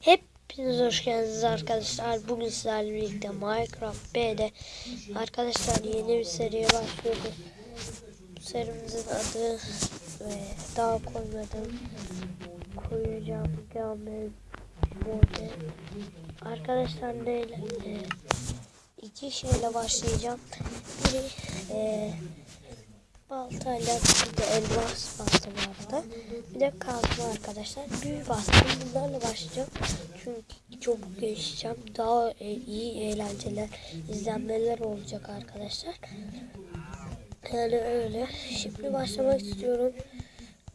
Hepiniz hoş geldiniz arkadaşlar. Bugün sizlerle birlikte Minecraft B'de arkadaşlar yeni bir seriye başlıyoruz. Bu serimizin adı ve daha koymadım. Koyacağım gelmedi. Arkadaşlar neyle? E, iki şeyle başlayacağım. Biri e, baltayla bir de elmas arada. Bir de kazma arkadaşlar. Büyü bastım. Bunlarla başlayacağım. Çünkü çabuk gelişeceğim. Daha e, iyi eğlenceler, izlenmeler olacak arkadaşlar. Yani öyle. Şimdi başlamak istiyorum.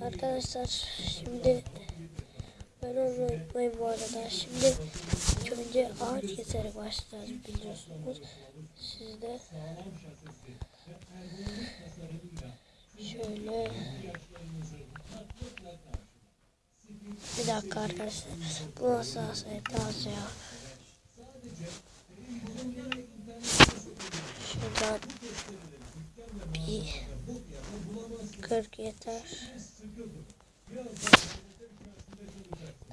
Arkadaşlar şimdi ben onu unutmayın bu arada. Şimdi önce ağaç keserek başlayacağız biliyorsunuz. Siz de Şöyle. Bir dakika arkadaşlar. Bu nasıl asayet az ya. Şuradan bir 40 yeter.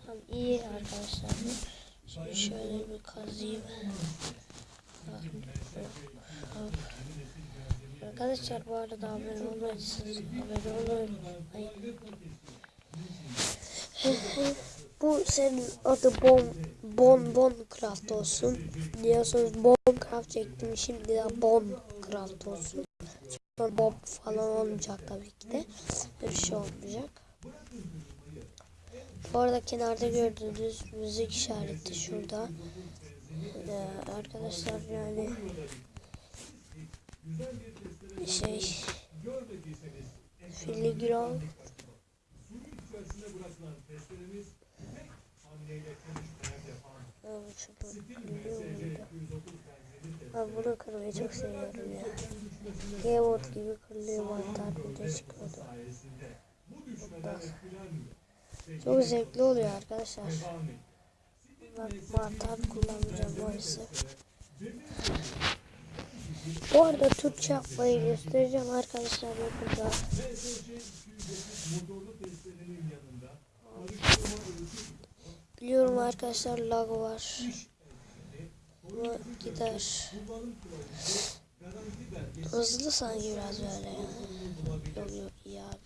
Tam iyi arkadaşlar. Şimdi şöyle bir kazıyım. Arkadaşlar bu arada abone olmayısınız. Abone olun. Bu senin adı Bon Bon Bon Craft olsun. Diyorsanız Bon Craft çektim. Şimdi de Bon Craft olsun. Sonra Bob falan olmayacak tabii ki de. Bir şey olmayacak. Bu arada kenarda gördüğünüz müzik işareti şurada. Ee, arkadaşlar yani şey filigran Ben bunu kırmayı çok seviyorum ya. Gamebot gibi kırılıyor mantar bir de çıkıyordu. Bundan. Çok zevkli oluyor arkadaşlar. Ben mantar kullanacağım maalesef. Bu arada Türkçe yapmayı göstereceğim arkadaşlar yakında. Biliyorum arkadaşlar lag var. Ama gider. Hızlı sanki biraz böyle ya. Yok yok iyi abi.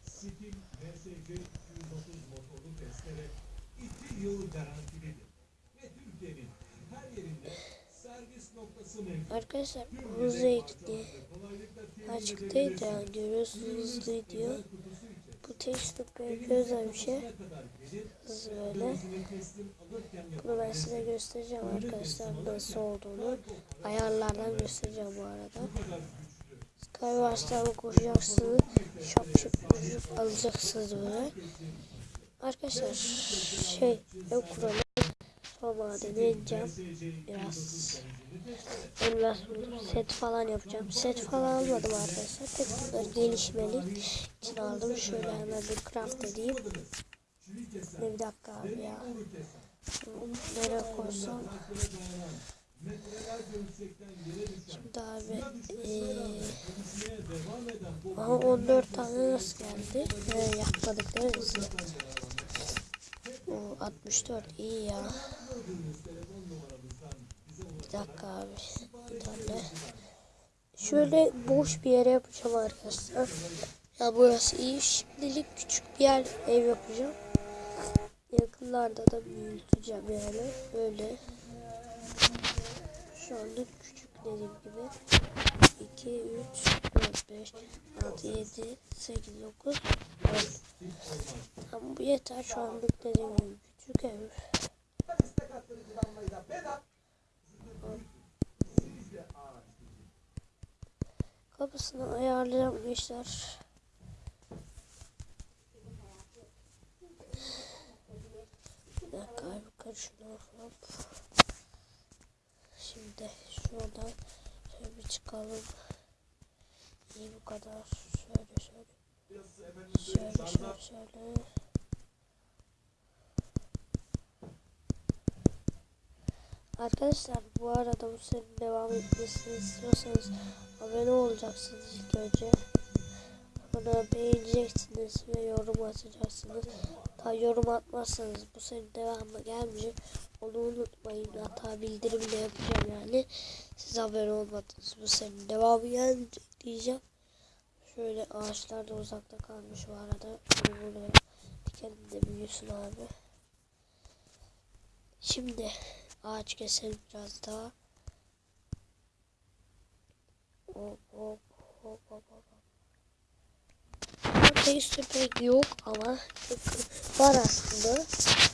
Arkadaşlar hızlı ekli açıktaydı yani görüyorsunuz hızlı diyor. Bu teşvik özel bir şey. Böyle. Size göstereceğim arkadaşlar nasıl olduğunu. Ayarlardan göstereceğim bu arada. Skywars'tan koşacaksınız. Şap şap şap alacaksınız böyle. Arkadaşlar şey ev kuralım. Son madeni edeceğim. Biraz Elmas set falan yapacağım. Set falan almadım arkadaşlar. Tek gelişmelik için aldım. Şöyle hemen bir craft edeyim. Bir dakika abi ya. Nereye koysam. Şimdi abi ee, aha 14 tane nasıl geldi? Ee, yapmadık değil mi? O 64 iyi ya. Bir dakika abi. Bir tane. Şöyle boş bir yere yapacağım arkadaşlar. Ya burası iyi. Şimdilik küçük bir yer ev yapacağım. Yakınlarda da büyüteceğim yani. Böyle. Şu anda küçük dediğim gibi. 2, 3, 4, 5, 6, 7, 8, 9, 10. Ama bu yeter şu anlık dediğim gibi. Küçük ev. Kapısını ayarlayacağım gençler. Abi karışını hop. Şimdi şuradan şöyle bir çıkalım. İyi bu kadar. Şöyle şöyle. Şöyle şöyle şöyle. Arkadaşlar bu arada bu serinin devam etmesini istiyorsanız abone olacaksınız ilk önce. Sonra beğeneceksiniz ve yorum atacaksınız. Ha, yorum atmazsanız bu senin devamı gelmeyecek. Onu unutmayın. Hatta bildirimle yapacağım yani. Siz haber olmadınız. Bu senin devamı gelmeyecek diyeceğim. Şöyle ağaçlar da uzakta kalmış bu arada. Şunu buraya dikelim de büyüsün abi. Şimdi ağaç keselim biraz daha. Hop hop hop hop hop. Texture pek yok ama var aslında.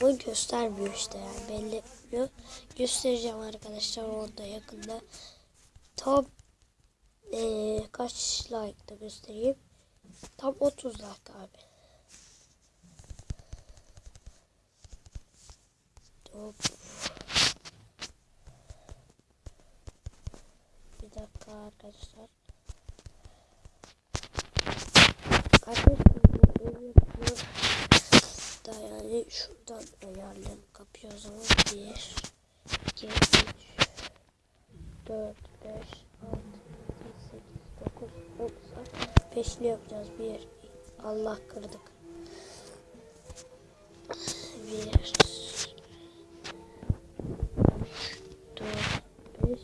Ama göstermiyor işte yani belli etmiyor. Göstereceğim arkadaşlar onu da yakında. Tam ee, kaç like'da göstereyim. Tam 30 like abi. Hop. Bir dakika. Arkadaşlar bu ev yapıyor. Da yani şuradan kapıyı o zaman. 1 2 3 4 5 6 8 9 10 Beşli yapacağız. 1 Allah kırdık. 1 4 5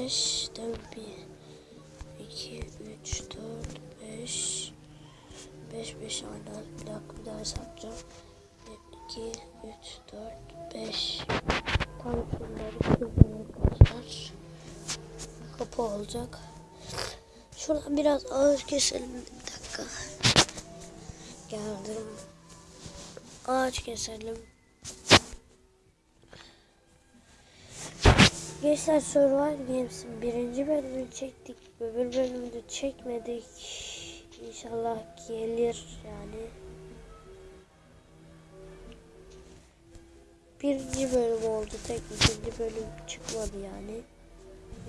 5 4 1 2 3 4 5 5 5 aynen bir dakika bir daha hesaplayacağım 2 3 4 5 tam şunları kırdım arkadaşlar kapı olacak şuradan biraz ağaç keselim bir dakika geldim ağaç keselim Gençler Survivor Games'in birinci bölümünü çektik. Öbür bölümünü çekmedik. İnşallah gelir yani. Birinci bölüm oldu. Tek ikinci bölüm çıkmadı yani.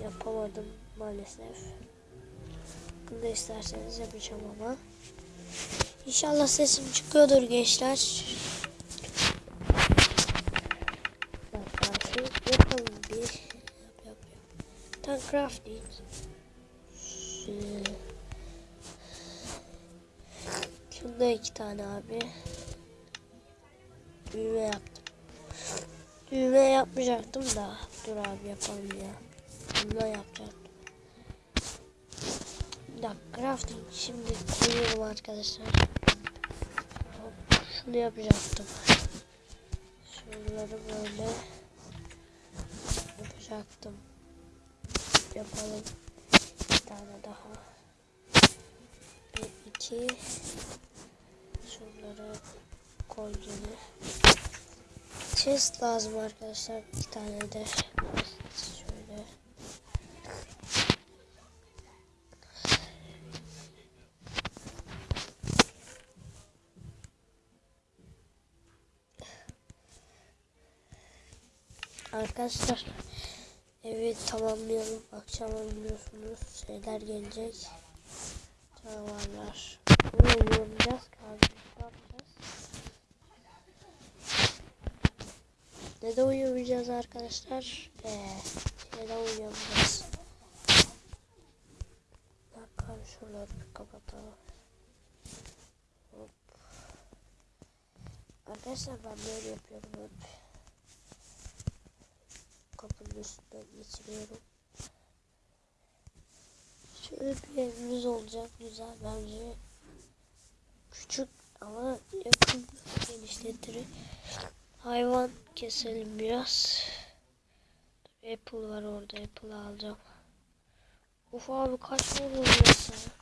Yapamadım maalesef. Bunu da isterseniz yapacağım ama. İnşallah sesim çıkıyordur gençler. Yapalım bir. Yap yap yap. Tam crafting. Şu- Şunda iki tane abi. Düğme yaptım. Düğme yapmayacaktım da. Dur abi yapalım ya. Bundan yapacaktım. Bir dakika crafting şimdi koyuyorum arkadaşlar. Hop, şunu yapacaktım. Şunları böyle yapacaktım. Yapalım. Bir tane daha. Bir, iki. Şunları koy. Chest lazım arkadaşlar. İki tane de. Şöyle. Arkadaşlar evi tamamlayalım. Akşam biliyorsunuz şeyler gelecek. Canavarlar. Bunu uyuyamayacağız ki abi. Ne yapacağız? Ne de uyuyamayacağız arkadaşlar? Ee, şeyden uyuyamayacağız. Abi şuraları bir kapatalım. Hop. Arkadaşlar ben böyle yapıyorum hep kapının üstünden geçiriyorum. Şöyle bir evimiz olacak güzel bence. Küçük ama yakın genişletir. Hayvan keselim biraz. Apple var orada Apple alacağım. Uf abi kaç mı oluyor sana?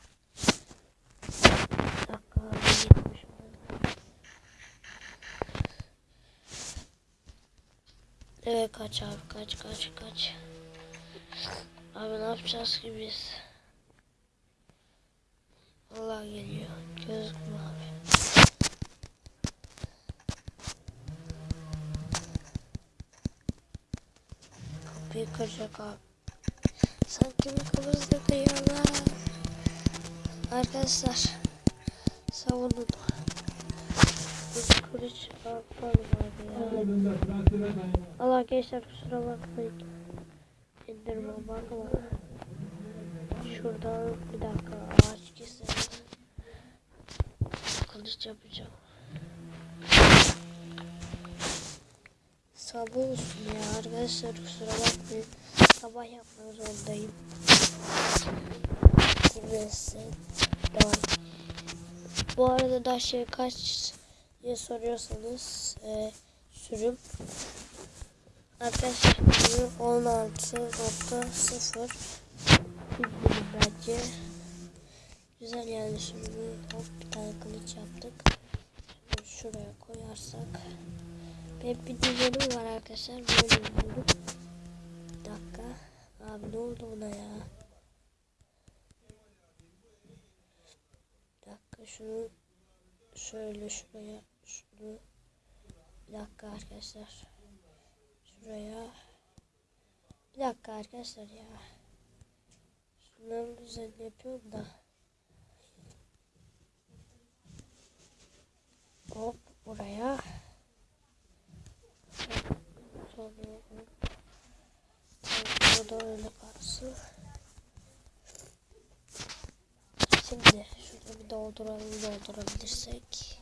Dakika. Evet kaç abi kaç kaç kaç. Abi ne yapacağız ki biz? Allah geliyor. Gözükmüyor abi. Kapıyı kıracak abi. Sanki bir kafasında kıyıyorlar. Arkadaşlar. Savunun. Yapalım abi ya. Allah gençler kusura bakmayın. İndirme bakma. Şuradan bir dakika ağaç keselim. Kılıç yapacağım. Sabah olsun ya arkadaşlar kusura bakmayın. Sabah yapmak zorundayım. Bu arada da şey kaç diye soruyorsanız e, sürüm arkadaşlar 16.0 bildirim bence güzel yani şimdi hop bir tane kılıç yaptık şuraya koyarsak benim bir düzenim var arkadaşlar. Böyle yapıyorum bir dakika. Abi ne oldu buna ya? Bir dakika şunu şöyle şuraya şunu bir dakika arkadaşlar. Şuraya. Bir dakika arkadaşlar ya. Şunların düzenini yapıyorum da. Hop buraya sonra hop burada öyle kalsın şimdi şurada bir dolduralım doldurabilirsek.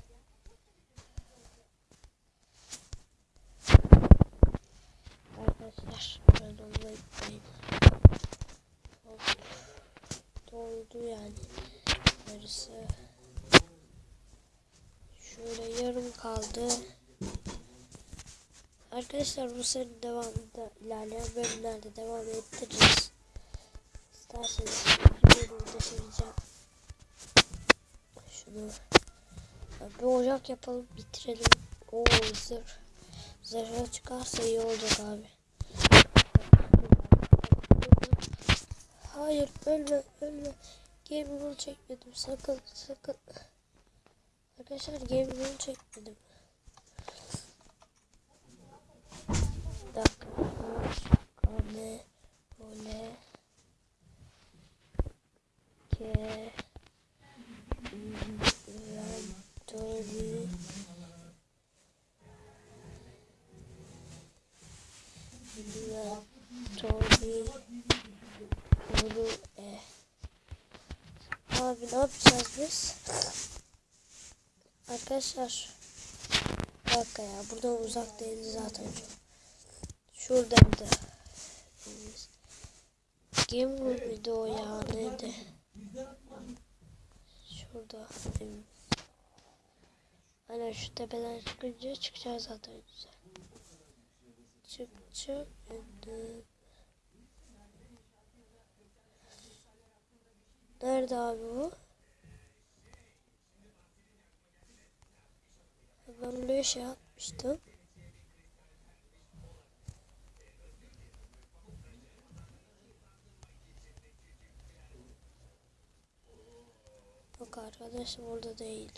Arkadaşlar yapayım hop doldu yani. Yarısı. Şöyle yarım kaldı arkadaşlar bu serinin devamında ilerleyen bölümlerde devam ettireceğiz isterseniz bölümde söyleyeceğim şunu bir ocak yapalım bitirelim o zırh zırhı çıkarsa iyi olacak abi Hayır ölme ölme. Game rule çekmedim sakın sakın. Arkadaşlar game rule çekmedim. Dakika. Kane. Ole. Ke. Tori. Tori. Bunu e. Abi ne yapacağız biz? Arkadaşlar dakika ya uzak değildi zaten çok. Şuradaydı. Game Room video ya neydi? Şurada. Aynen şu tepeden çıkınca çıkacağız zaten güzel. Çık çık. Nerede abi bu? Ben buraya şey atmıştım. Yok arkadaşım orada değil.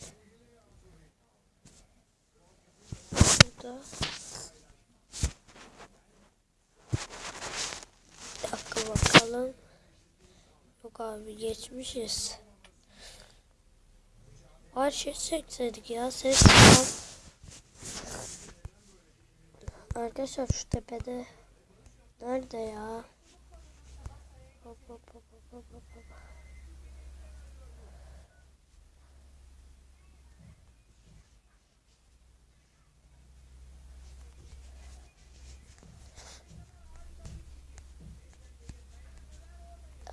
Burada. Bir dakika bakalım. Yok abi geçmişiz. Her şey çekseydik ya ses tamam. Arkadaşlar şu tepede nerede ya? Hop hop hop. hop.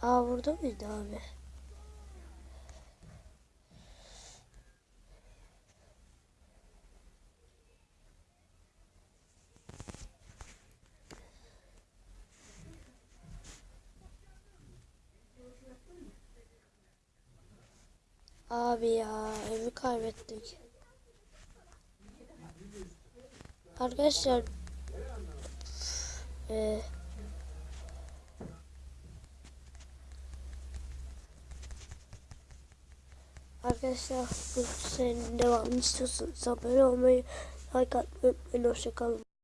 Aa burada mıydı abi? Abi ya evi kaybettik. Arkadaşlar e, Arkadaşlar bu serinin devamını istiyorsanız abone olmayı, like atmayı unutmayın. Hoşçakalın.